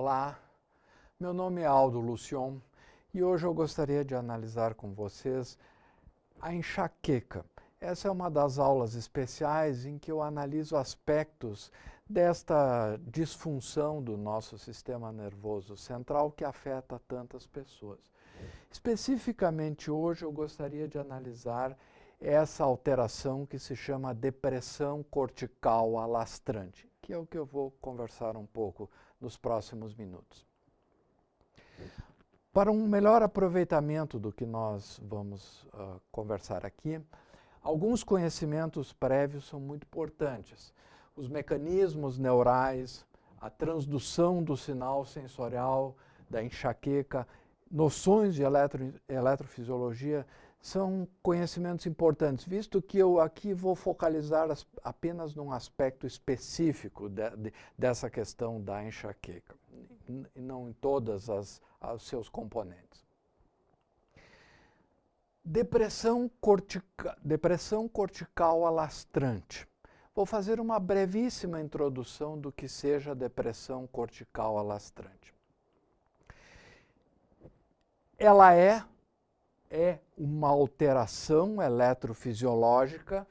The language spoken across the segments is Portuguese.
Olá, meu nome é Aldo Lucion e hoje eu gostaria de analisar com vocês a enxaqueca. Essa é uma das aulas especiais em que eu analiso aspectos desta disfunção do nosso sistema nervoso central que afeta tantas pessoas. Especificamente hoje eu gostaria de analisar essa alteração que se chama depressão cortical alastrante, que é o que eu vou conversar um pouco nos próximos minutos. Para um melhor aproveitamento do que nós vamos uh, conversar aqui, alguns conhecimentos prévios são muito importantes. Os mecanismos neurais, a transdução do sinal sensorial da enxaqueca, noções de eletro, eletrofisiologia são conhecimentos importantes, visto que eu aqui vou focalizar as, apenas num aspecto específico de, de, dessa questão da enxaqueca, e não em todas as, seus componentes. Depressão, cortica, depressão cortical alastrante. Vou fazer uma brevíssima introdução do que seja depressão cortical alastrante. Ela é é uma alteração eletrofisiológica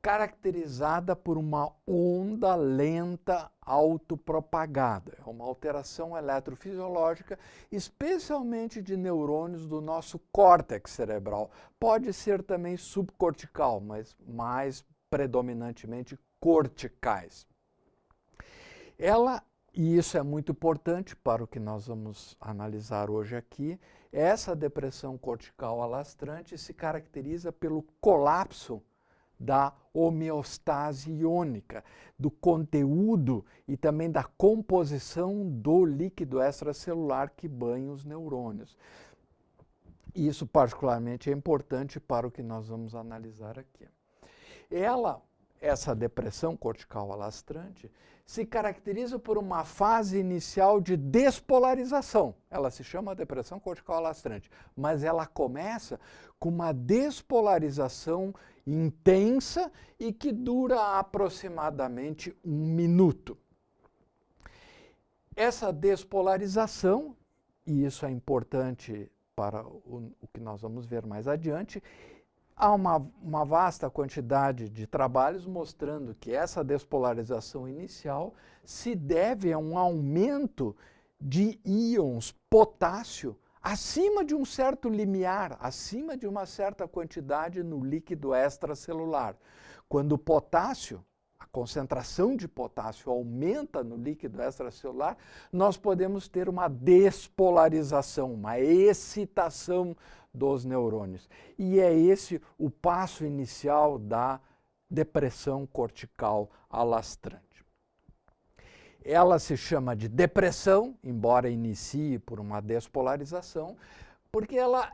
caracterizada por uma onda lenta autopropagada. É uma alteração eletrofisiológica, especialmente de neurônios do nosso córtex cerebral. Pode ser também subcortical, mas mais predominantemente corticais. Ela e isso é muito importante para o que nós vamos analisar hoje aqui. Essa depressão cortical alastrante se caracteriza pelo colapso da homeostase iônica, do conteúdo e também da composição do líquido extracelular que banha os neurônios. Isso particularmente é importante para o que nós vamos analisar aqui. Ela essa depressão cortical alastrante se caracteriza por uma fase inicial de despolarização. Ela se chama depressão cortical alastrante, mas ela começa com uma despolarização intensa e que dura aproximadamente um minuto. Essa despolarização, e isso é importante para o, o que nós vamos ver mais adiante, Há uma, uma, vasta quantidade de trabalhos mostrando que essa despolarização inicial se deve a um aumento de íons potássio acima de um certo limiar, acima de uma certa quantidade no líquido extracelular. Quando o potássio, concentração de potássio aumenta no líquido extracelular, nós podemos ter uma despolarização, uma excitação dos neurônios. E é esse o passo inicial da depressão cortical alastrante. Ela se chama de depressão, embora inicie por uma despolarização, porque ela,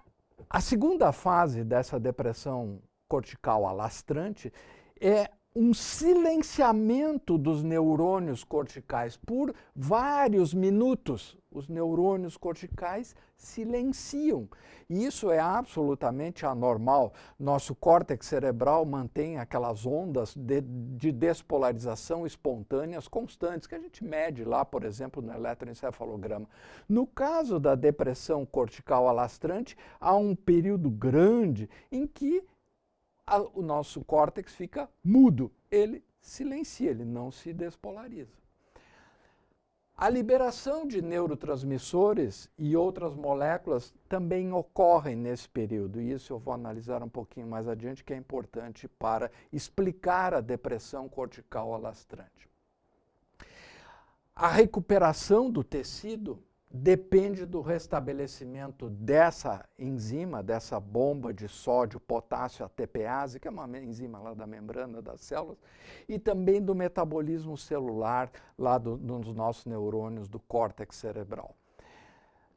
a segunda fase dessa depressão cortical alastrante é um silenciamento dos neurônios corticais por vários minutos. Os neurônios corticais silenciam. E isso é absolutamente anormal. Nosso córtex cerebral mantém aquelas ondas de, de despolarização espontâneas constantes, que a gente mede lá, por exemplo, no eletroencefalograma. No caso da depressão cortical alastrante, há um período grande em que a, o nosso córtex fica mudo, ele silencia, ele não se despolariza. A liberação de neurotransmissores e outras moléculas também ocorrem nesse período, e isso eu vou analisar um pouquinho mais adiante, que é importante para explicar a depressão cortical alastrante. A recuperação do tecido depende do restabelecimento dessa enzima, dessa bomba de sódio, potássio, ATPase, que é uma enzima lá da membrana das células, e também do metabolismo celular lá do, dos nossos neurônios do córtex cerebral.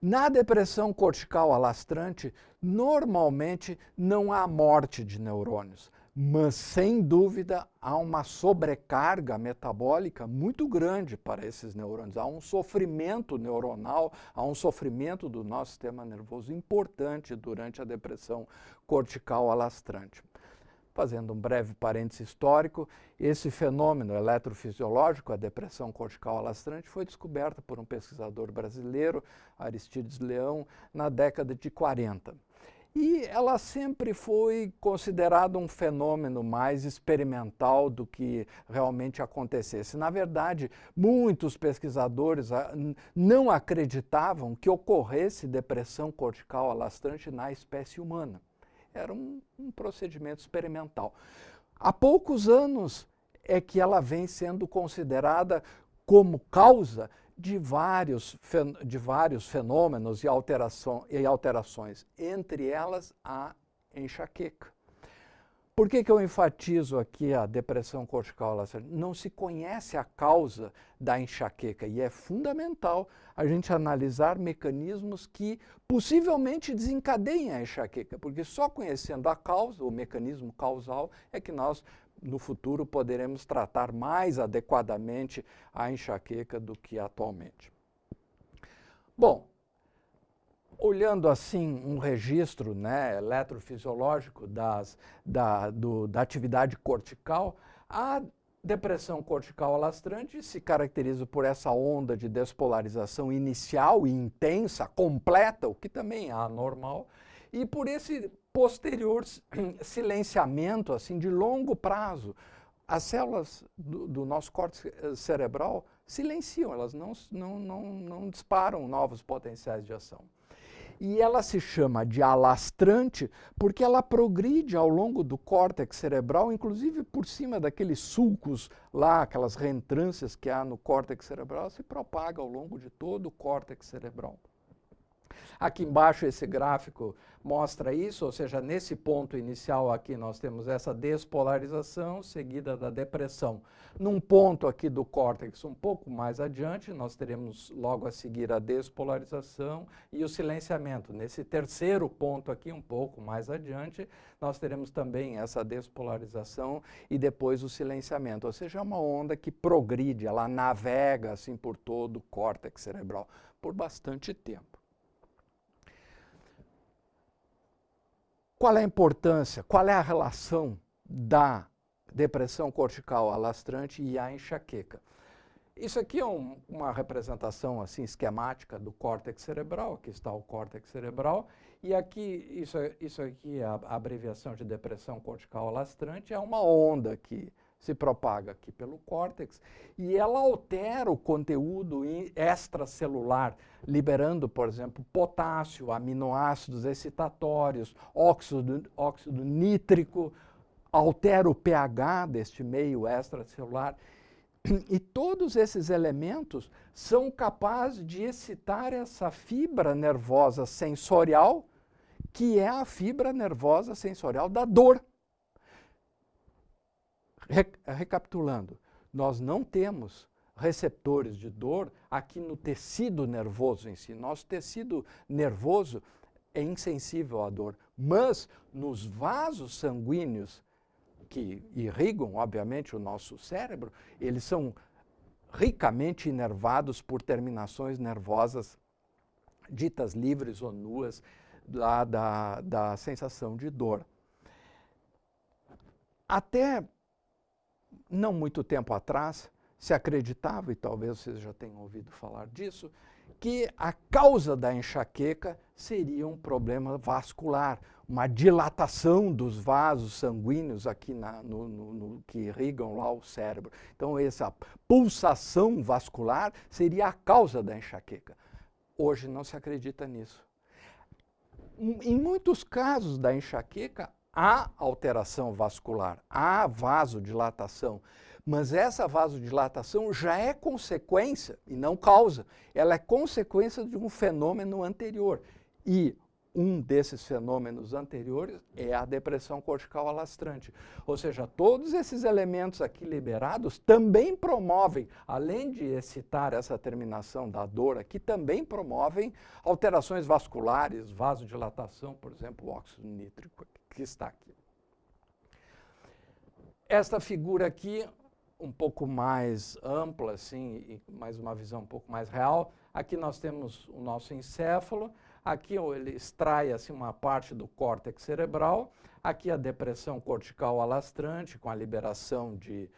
Na depressão cortical alastrante, normalmente não há morte de neurônios mas sem dúvida há uma sobrecarga metabólica muito grande para esses neurônios. Há um sofrimento neuronal, há um sofrimento do nosso sistema nervoso importante durante a depressão cortical alastrante. Fazendo um breve parêntese histórico, esse fenômeno eletrofisiológico, a depressão cortical alastrante, foi descoberta por um pesquisador brasileiro, Aristides Leão, na década de 40. E ela sempre foi considerada um fenômeno mais experimental do que realmente acontecesse. Na verdade, muitos pesquisadores ah, não acreditavam que ocorresse depressão cortical alastrante na espécie humana. Era um, um procedimento experimental. Há poucos anos é que ela vem sendo considerada como causa de vários, de vários fenômenos e, alteração, e alterações, entre elas a enxaqueca. Por que, que eu enfatizo aqui a depressão cortical lacerante? Não se conhece a causa da enxaqueca e é fundamental a gente analisar mecanismos que possivelmente desencadeiem a enxaqueca, porque só conhecendo a causa, o mecanismo causal, é que nós no futuro poderemos tratar mais adequadamente a enxaqueca do que atualmente. Bom, olhando assim um registro né, eletrofisiológico das, da, do, da atividade cortical, a depressão cortical alastrante se caracteriza por essa onda de despolarização inicial e intensa, completa, o que também é anormal, e por esse posterior silenciamento assim de longo prazo. As células do, do nosso córtex eh, cerebral silenciam, elas não, não, não, não disparam novos potenciais de ação. E ela se chama de alastrante porque ela progride ao longo do córtex cerebral, inclusive por cima daqueles sulcos lá, aquelas reentrâncias que há no córtex cerebral, se propaga ao longo de todo o córtex cerebral. Aqui embaixo esse gráfico mostra isso, ou seja, nesse ponto inicial aqui nós temos essa despolarização seguida da depressão. Num ponto aqui do córtex um pouco mais adiante, nós teremos logo a seguir a despolarização e o silenciamento. Nesse terceiro ponto aqui, um pouco mais adiante, nós teremos também essa despolarização e depois o silenciamento, ou seja, é uma onda que progride, ela navega assim por todo o córtex cerebral por bastante tempo. Qual é a importância, qual é a relação da depressão cortical alastrante e a enxaqueca? Isso aqui é um, uma representação assim esquemática do córtex cerebral, aqui está o córtex cerebral, e aqui, isso, isso aqui, a, a abreviação de depressão cortical alastrante, é uma onda que se propaga aqui pelo córtex e ela altera o conteúdo extracelular, liberando, por exemplo, potássio, aminoácidos excitatórios, óxido, óxido nítrico, altera o pH deste meio extracelular. E todos esses elementos são capazes de excitar essa fibra nervosa sensorial, que é a fibra nervosa sensorial da dor. Recapitulando, nós não temos receptores de dor aqui no tecido nervoso em si. Nosso tecido nervoso é insensível à dor, mas nos vasos sanguíneos que irrigam, obviamente, o nosso cérebro, eles são ricamente inervados por terminações nervosas ditas livres ou nuas da, da, da sensação de dor. Até não muito tempo atrás, se acreditava, e talvez vocês já tenham ouvido falar disso, que a causa da enxaqueca seria um problema vascular, uma dilatação dos vasos sanguíneos aqui na, no, no, no, que irrigam lá o cérebro. Então, essa pulsação vascular seria a causa da enxaqueca. Hoje não se acredita nisso. Em muitos casos da enxaqueca, há alteração vascular, há vasodilatação, mas essa vasodilatação já é consequência e não causa. Ela é consequência de um fenômeno anterior. E um desses fenômenos anteriores é a depressão cortical alastrante. Ou seja, todos esses elementos aqui liberados também promovem, além de excitar essa terminação da dor aqui, também promovem alterações vasculares, vasodilatação, por exemplo, o óxido nítrico que está aqui. Esta figura aqui, um pouco mais ampla, assim, e mais uma visão um pouco mais real, aqui nós temos o nosso encéfalo, Aqui ele extrai assim, uma parte do córtex cerebral, aqui a depressão cortical alastrante, com a liberação de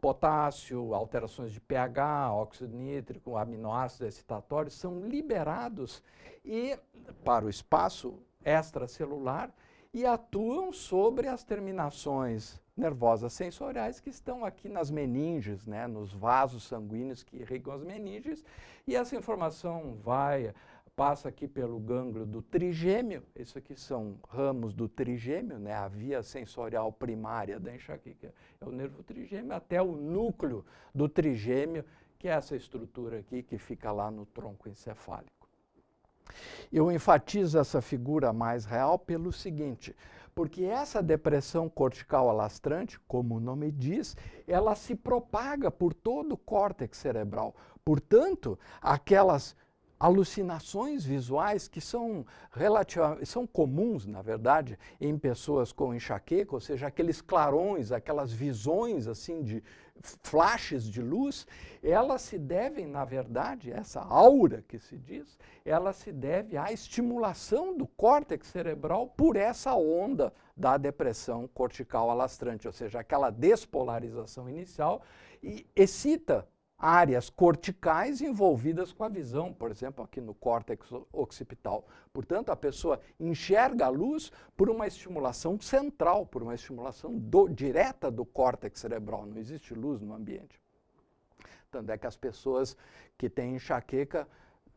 potássio, alterações de pH, óxido nítrico, aminoácidos excitatórios, são liberados e, para o espaço extracelular e atuam sobre as terminações nervosas sensoriais que estão aqui nas meninges, né, nos vasos sanguíneos que irrigam as meninges, e essa informação vai passa aqui pelo gânglio do trigêmeo, isso aqui são ramos do trigêmeo, né, a via sensorial primária da enxaqueca é o nervo trigêmeo, até o núcleo do trigêmeo, que é essa estrutura aqui que fica lá no tronco encefálico. Eu enfatizo essa figura mais real pelo seguinte, porque essa depressão cortical alastrante, como o nome diz, ela se propaga por todo o córtex cerebral. Portanto, aquelas alucinações visuais que são são comuns, na verdade, em pessoas com enxaqueca, ou seja, aqueles clarões, aquelas visões assim de flashes de luz, elas se devem, na verdade, essa aura que se diz, ela se deve à estimulação do córtex cerebral por essa onda da depressão cortical alastrante, ou seja, aquela despolarização inicial e excita áreas corticais envolvidas com a visão, por exemplo, aqui no córtex occipital. Portanto, a pessoa enxerga a luz por uma estimulação central, por uma estimulação do, direta do córtex cerebral. Não existe luz no ambiente. Tanto é que as pessoas que têm enxaqueca,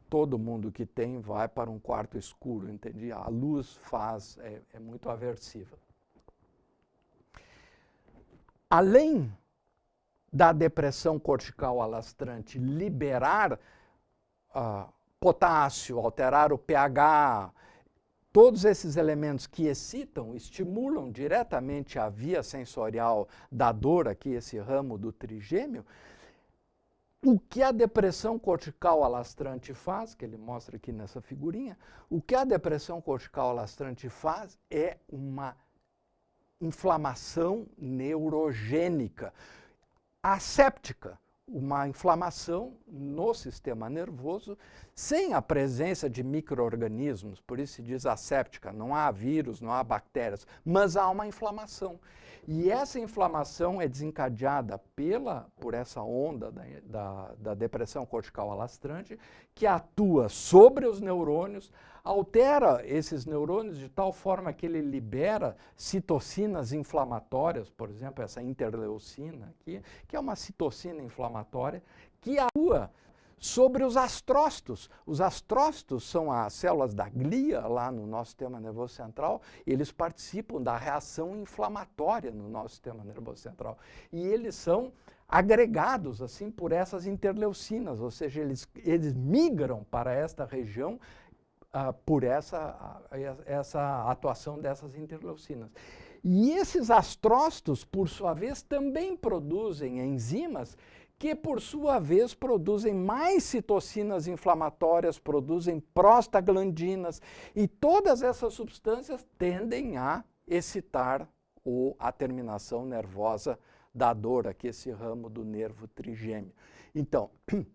todo mundo que tem vai para um quarto escuro, entende? A luz faz, é, é muito aversiva. Além da depressão cortical alastrante liberar uh, potássio, alterar o pH, todos esses elementos que excitam, estimulam diretamente a via sensorial da dor, aqui esse ramo do trigêmeo, o que a depressão cortical alastrante faz, que ele mostra aqui nessa figurinha, o que a depressão cortical alastrante faz é uma inflamação neurogênica asséptica, uma inflamação no sistema nervoso sem a presença de micro-organismos, por isso se diz asséptica, não há vírus, não há bactérias, mas há uma inflamação. E essa inflamação é desencadeada pela, por essa onda da, da, da depressão cortical alastrante, que atua sobre os neurônios, altera esses neurônios de tal forma que ele libera citocinas inflamatórias, por exemplo, essa interleucina aqui, que é uma citocina inflamatória, que atua sobre os astrócitos. Os astrócitos são as células da glia lá no nosso sistema nervoso central, eles participam da reação inflamatória no nosso sistema nervoso central. E eles são agregados assim por essas interleucinas, ou seja, eles, eles migram para esta região uh, por essa, uh, essa atuação dessas interleucinas. E esses astrócitos, por sua vez, também produzem enzimas que, por sua vez, produzem mais citocinas inflamatórias, produzem prostaglandinas, e todas essas substâncias tendem a excitar ou a terminação nervosa da dor, aqui esse ramo do nervo trigêmeo. Então,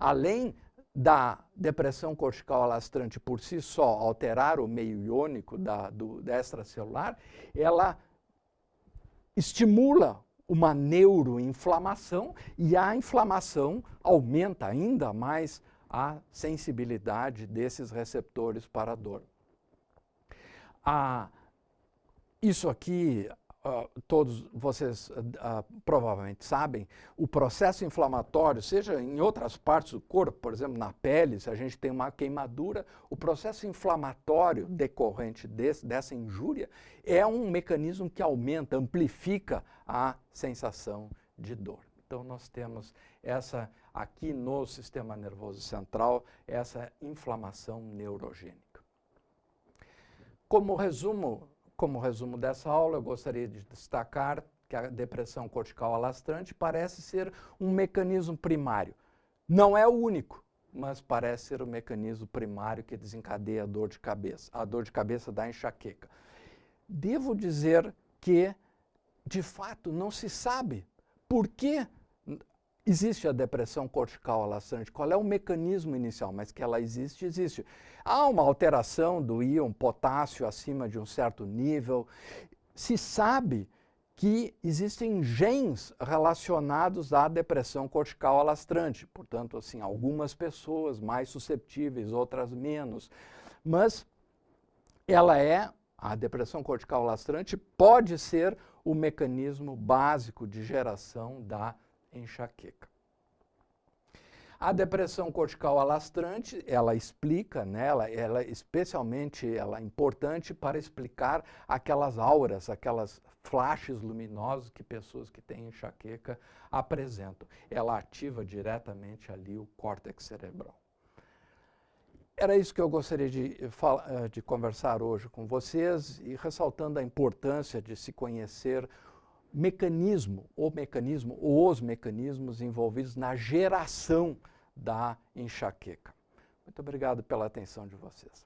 além da depressão cortical alastrante por si só alterar o meio iônico da, do, da extracelular, ela estimula uma neuroinflamação e a inflamação aumenta ainda mais a sensibilidade desses receptores para a dor. Ah, isso aqui Uh, todos vocês uh, provavelmente sabem, o processo inflamatório, seja em outras partes do corpo, por exemplo, na pele, se a gente tem uma queimadura, o processo inflamatório decorrente desse, dessa injúria é um mecanismo que aumenta, amplifica a sensação de dor. Então, nós temos essa, aqui no sistema nervoso central, essa inflamação neurogênica. Como resumo como resumo dessa aula, eu gostaria de destacar que a depressão cortical alastrante parece ser um mecanismo primário. Não é o único, mas parece ser o mecanismo primário que desencadeia a dor de cabeça, a dor de cabeça da enxaqueca. Devo dizer que, de fato, não se sabe por que existe a depressão cortical alastrante. Qual é o mecanismo inicial? Mas que ela existe, existe. Há uma alteração do íon potássio acima de um certo nível. Se sabe que existem genes relacionados à depressão cortical alastrante. Portanto, assim, algumas pessoas mais susceptíveis, outras menos. Mas ela é, a depressão cortical alastrante pode ser o mecanismo básico de geração da enxaqueca. A depressão cortical alastrante, ela explica, né, ela, ela especialmente ela é importante para explicar aquelas auras, aquelas flashes luminosos que pessoas que têm enxaqueca apresentam. Ela ativa diretamente ali o córtex cerebral. Era isso que eu gostaria de, eh, de conversar hoje com vocês e ressaltando a importância de se conhecer mecanismo, o mecanismo, os mecanismos envolvidos na geração da enxaqueca. Muito obrigado pela atenção de vocês.